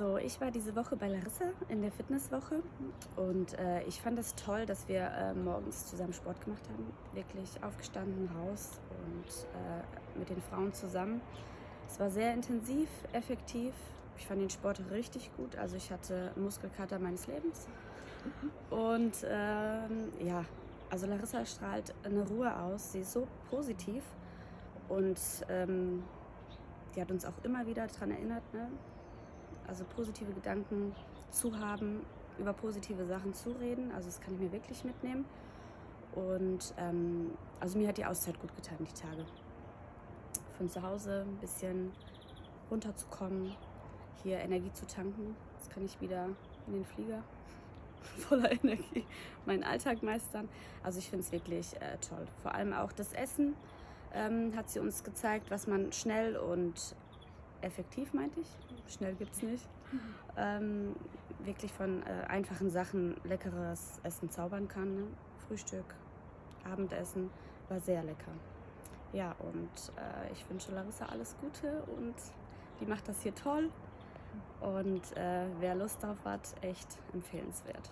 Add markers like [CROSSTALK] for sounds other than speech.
Also ich war diese Woche bei Larissa in der Fitnesswoche und äh, ich fand es toll, dass wir äh, morgens zusammen Sport gemacht haben. Wirklich aufgestanden, raus und äh, mit den Frauen zusammen. Es war sehr intensiv, effektiv. Ich fand den Sport richtig gut. Also ich hatte Muskelkater meines Lebens. Und ähm, ja, also Larissa strahlt eine Ruhe aus. Sie ist so positiv und ähm, die hat uns auch immer wieder daran erinnert, ne? Also positive Gedanken zu haben, über positive Sachen zu reden. Also das kann ich mir wirklich mitnehmen. Und ähm, also mir hat die Auszeit gut getan, die Tage. Von zu Hause ein bisschen runterzukommen, hier Energie zu tanken. Jetzt kann ich wieder in den Flieger [LAUGHS] voller Energie meinen Alltag meistern. Also ich finde es wirklich äh, toll. Vor allem auch das Essen ähm, hat sie uns gezeigt, was man schnell und effektiv, meinte ich, schnell gibt es nicht, ähm, wirklich von äh, einfachen Sachen leckeres Essen zaubern kann. Ne? Frühstück, Abendessen war sehr lecker. Ja, und äh, ich wünsche Larissa alles Gute und die macht das hier toll. Und äh, wer Lust drauf hat, echt empfehlenswert.